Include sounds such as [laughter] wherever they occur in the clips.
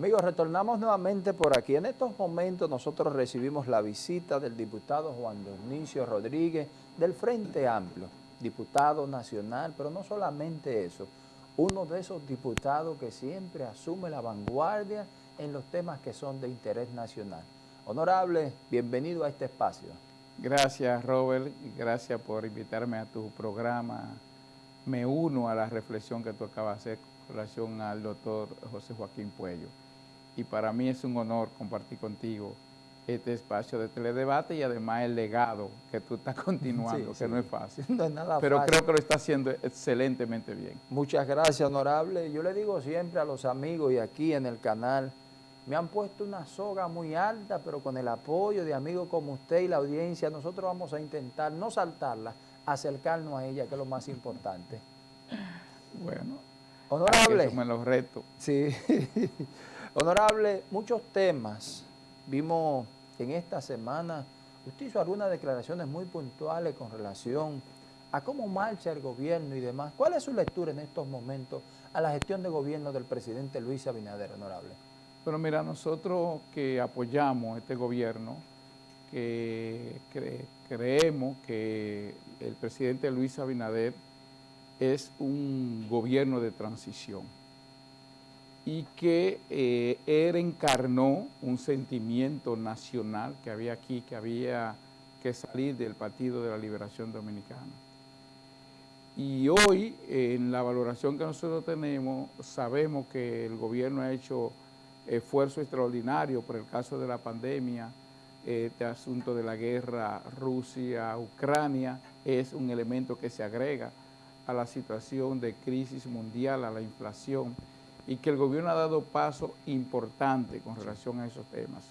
Amigos, retornamos nuevamente por aquí. En estos momentos nosotros recibimos la visita del diputado Juan Dionisio Rodríguez del Frente Amplio, diputado nacional, pero no solamente eso, uno de esos diputados que siempre asume la vanguardia en los temas que son de interés nacional. Honorable, bienvenido a este espacio. Gracias Robert y gracias por invitarme a tu programa. Me uno a la reflexión que tú acabas de hacer con relación al doctor José Joaquín Puello. Y para mí es un honor compartir contigo este espacio de teledebate y además el legado que tú estás [laughs] continuando, que no es fácil. No es nada Pero creo que lo está haciendo excelentemente bien. Muchas gracias, honorable. Yo le digo siempre a los amigos y aquí en el canal, me han puesto una soga muy alta, pero con el apoyo de amigos como usted y la audiencia, nosotros vamos a intentar no saltarla, acercarnos a ella, que es lo más importante. Bueno, honorable. me los reto. Sí. [laughs] honorable, muchos temas. Vimos en esta semana, usted hizo algunas declaraciones muy puntuales con relación a cómo marcha el gobierno y demás. ¿Cuál es su lectura en estos momentos a la gestión de gobierno del presidente Luis Abinader, honorable? Bueno, mira, nosotros que apoyamos este gobierno, que creemos que el presidente Luis Abinader es un gobierno de transición y que eh, él encarnó un sentimiento nacional que había aquí, que había que salir del Partido de la Liberación Dominicana. Y hoy, en la valoración que nosotros tenemos, sabemos que el gobierno ha hecho esfuerzo extraordinario por el caso de la pandemia, este asunto de la guerra Rusia-Ucrania es un elemento que se agrega a la situación de crisis mundial, a la inflación, y que el gobierno ha dado paso importante con relación a esos temas.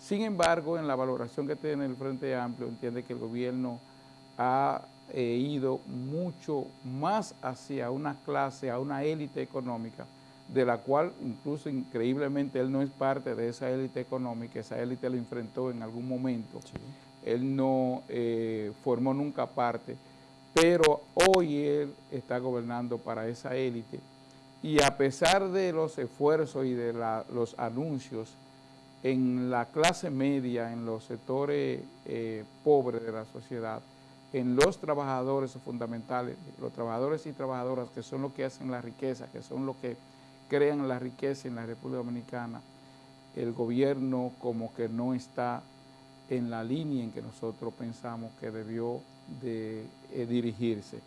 Sin embargo, en la valoración que tiene el Frente Amplio, entiende que el gobierno ha eh, ido mucho más hacia una clase, a una élite económica, de la cual incluso increíblemente él no es parte de esa élite económica, esa élite lo enfrentó en algún momento, él no eh, formó nunca parte, pero hoy él está gobernando para esa élite y a pesar de los esfuerzos y de los anuncios en la clase media, en los sectores eh, pobres de la sociedad, en los trabajadores fundamentales, los trabajadores y trabajadoras que son los que hacen la riqueza, que son los que crean la riqueza en la República Dominicana, el gobierno como que no está en la línea en que nosotros pensamos que debió de eh, dirigirse.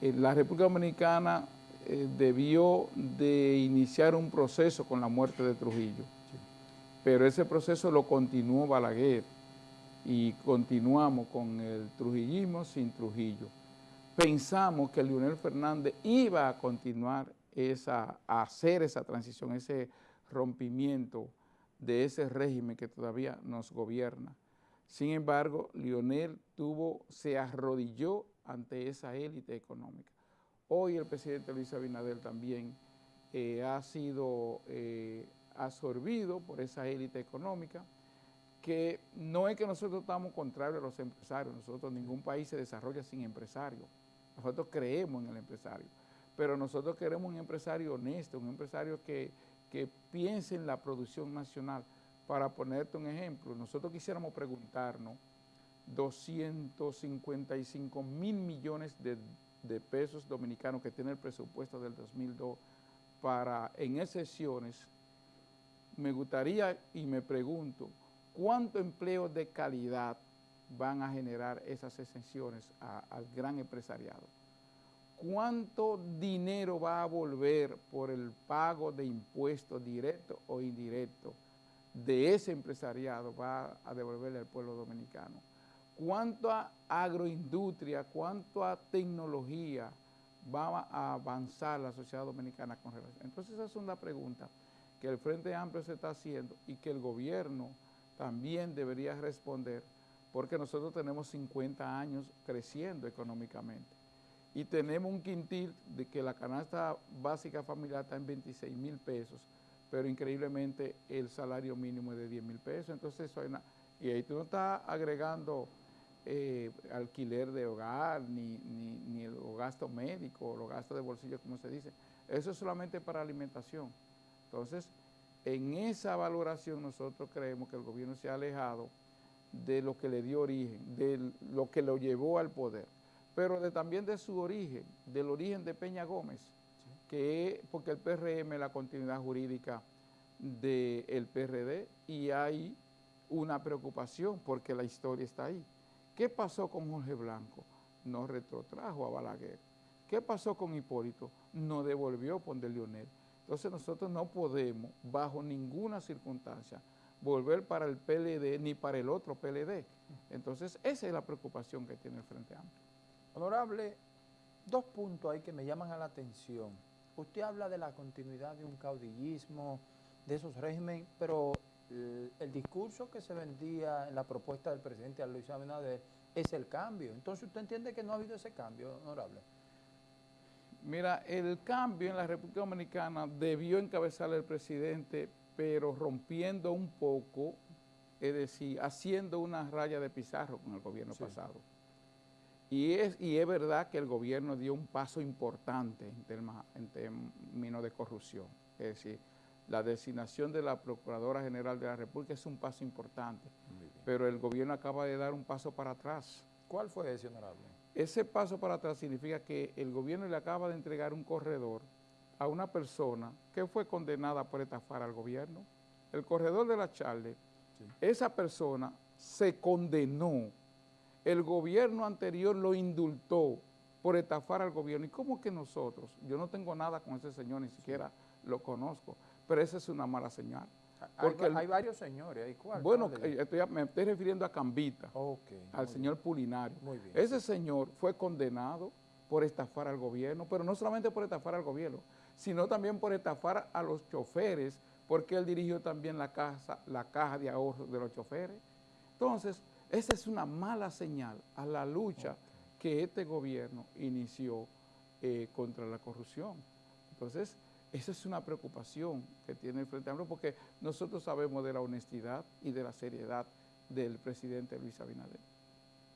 Eh, la República Dominicana eh, debió de iniciar un proceso con la muerte de Trujillo, pero ese proceso lo continuó Balaguer y continuamos con el trujillismo sin Trujillo. Pensamos que Leonel Fernández iba a continuar esa, hacer esa transición, ese rompimiento de ese régimen que todavía nos gobierna. Sin embargo, Lionel tuvo, se arrodilló ante esa élite económica. Hoy el presidente Luis Abinader también eh, ha sido eh, absorbido por esa élite económica, que no es que nosotros estamos contrarios a los empresarios, nosotros ningún país se desarrolla sin empresarios, nosotros creemos en el empresario pero nosotros queremos un empresario honesto, un empresario que, piense en la producción nacional. Para ponerte un ejemplo, nosotros quisiéramos preguntarnos 255 mil millones de, de, pesos dominicanos que tiene el presupuesto del 2002 para en excepciones, me gustaría y me pregunto, ¿cuánto empleo de calidad van a generar esas exenciones al gran empresariado? ¿cuánto dinero va a volver por el pago de impuestos directos o indirectos de ese empresariado va a devolverle al pueblo dominicano? ¿Cuánto a agroindustria, cuánto a tecnología va a avanzar la sociedad dominicana con relación? Entonces esa es una pregunta que el Frente Amplio se está haciendo y que el gobierno también debería responder porque nosotros tenemos 50 años creciendo económicamente y tenemos un quintil de que la canasta básica familiar está en 26 mil pesos, pero increíblemente el salario mínimo es de 10 mil pesos, entonces eso y ahí tú no estás agregando eh, alquiler de hogar, ni, ni, el gasto médico, los gastos de bolsillo, como se dice, eso es solamente para alimentación. Entonces, en esa valoración nosotros creemos que el gobierno se ha alejado de lo que le dio origen, de lo que lo llevó al poder, pero de, también de su origen, del origen de Peña Gómez, que es porque el PRM es la continuidad jurídica del PRD y hay una preocupación porque la historia está ahí. ¿Qué pasó con Jorge Blanco? No retrotrajo a Balaguer. ¿Qué pasó con Hipólito? No devolvió Ponde Leonel. Entonces nosotros no podemos, bajo ninguna circunstancia, volver para el PLD ni para el otro PLD. Entonces esa es la preocupación que tiene el Frente Amplio. Honorable, dos puntos ahí que me llaman a la atención. Usted habla de la continuidad de un caudillismo, de esos regímenes, pero el, el, discurso que se vendía en la propuesta del presidente Luis Abinader es el cambio. Entonces, ¿usted entiende que no ha habido ese cambio, honorable? Mira, el cambio en la República Dominicana debió encabezar el presidente, pero rompiendo un poco, es decir, haciendo una raya de pizarro con el gobierno sí. pasado. Y es, y es verdad que el gobierno dio un paso importante en, terma, en términos de corrupción. Es decir, la designación de la Procuradora General de la República es un paso importante, pero el gobierno acaba de dar un paso para atrás. ¿Cuál fue ese, honorable? Ese paso para atrás significa que el gobierno le acaba de entregar un corredor a una persona que fue condenada por estafar al gobierno. El corredor de la Charle, sí. esa persona se condenó. El gobierno anterior lo indultó por estafar al gobierno. ¿Y cómo que nosotros? Yo no tengo nada con ese señor, ni siquiera lo conozco, pero esa es una mala señal. Porque hay, el, varios señores, ¿hay cuál? Bueno, estoy, me estoy refiriendo a Cambita, okay, al señor bien. Pulinario. Muy bien. Ese señor fue condenado por estafar al gobierno, pero no solamente por estafar al gobierno, sino también por estafar a los choferes, porque él dirigió también la, casa, la caja de ahorro de los choferes. Entonces, esa es una mala señal a la lucha okay. Que este gobierno inició eh, contra la corrupción. Entonces, esa es una preocupación que tiene el Frente Amplio porque nosotros sabemos de la honestidad y de la seriedad del presidente Luis Abinader.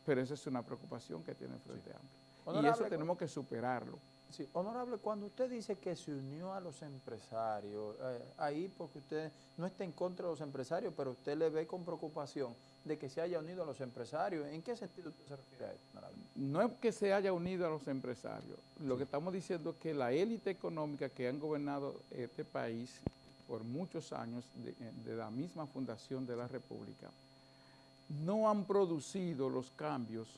Pero esa es una preocupación que tiene el Frente sí. Amplio. Honorable, y eso tenemos que superarlo. Sí, honorable, cuando usted dice que se unió a los empresarios, eh, ahí porque usted no está en contra de los empresarios, pero usted le ve con preocupación de que se haya unido a los empresarios. ¿En qué sentido usted se refiere a esto, honorable? No es que se haya unido a los empresarios. Lo sí. que estamos diciendo es que la élite económica que han gobernado este país por muchos años, de, de la misma fundación de la República, no han producido los cambios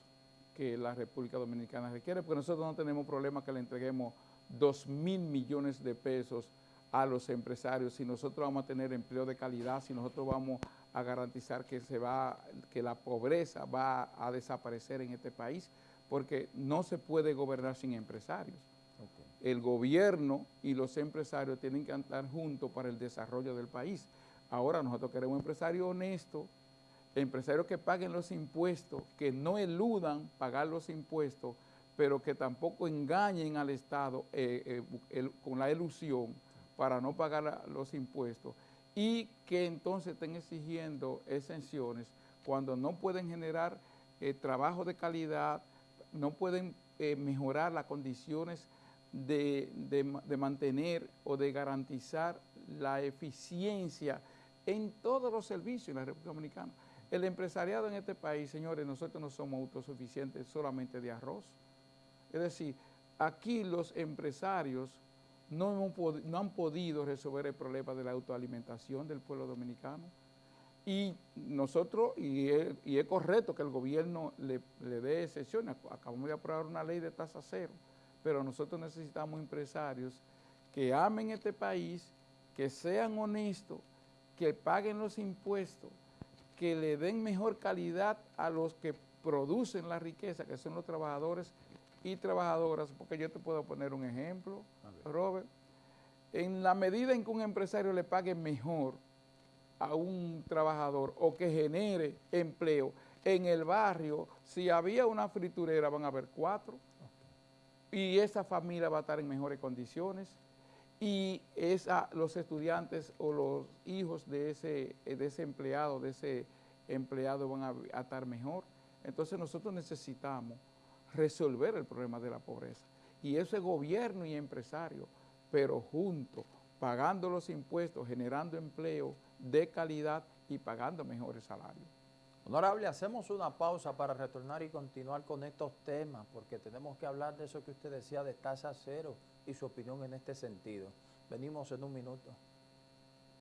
que la República Dominicana requiere, porque nosotros no tenemos problema que le entreguemos 2 mil millones de pesos a los empresarios, si nosotros vamos a tener empleo de calidad, si nosotros vamos a garantizar que, se va, que la pobreza va a desaparecer en este país, porque no se puede gobernar sin empresarios. Okay. El gobierno y los empresarios tienen que andar juntos para el desarrollo del país. Ahora nosotros queremos empresarios honestos, empresarios que paguen los impuestos, que no eludan pagar los impuestos, pero que tampoco engañen al Estado eh, eh, con la ilusión para no pagar los impuestos y que entonces estén exigiendo exenciones cuando no pueden generar eh, trabajo de calidad, no pueden mejorar las condiciones de mantener o de garantizar la eficiencia en todos los servicios en la República Dominicana. El empresariado en este país, señores, nosotros no somos autosuficientes solamente de arroz. Es decir, aquí los empresarios no, han podido resolver el problema de la autoalimentación del pueblo dominicano. Y nosotros, y es, es correcto que el gobierno le, le dé excepciones, acabamos de aprobar una ley de tasa cero, pero nosotros necesitamos empresarios que amen este país, que sean honestos, que paguen los impuestos, que le den mejor calidad a los que producen la riqueza, que son los trabajadores y trabajadoras, porque yo te puedo poner un ejemplo, Robert, en la medida en que un empresario le pague mejor a un trabajador o que genere empleo en el barrio, si había una friturera van a haber cuatro. Y esa familia va a estar en mejores condiciones y los estudiantes o los hijos de ese, de ese empleado, de ese empleado van a, a estar mejor. Entonces nosotros necesitamos resolver el problema de la pobreza. Y ese gobierno y empresario, pero juntos, pagando los impuestos, generando empleo de calidad y pagando mejores salarios. Honorable, hacemos una pausa para retornar y continuar con estos temas, porque tenemos que hablar de eso que usted decía de tasa cero y su opinión en este sentido. Venimos en un minuto.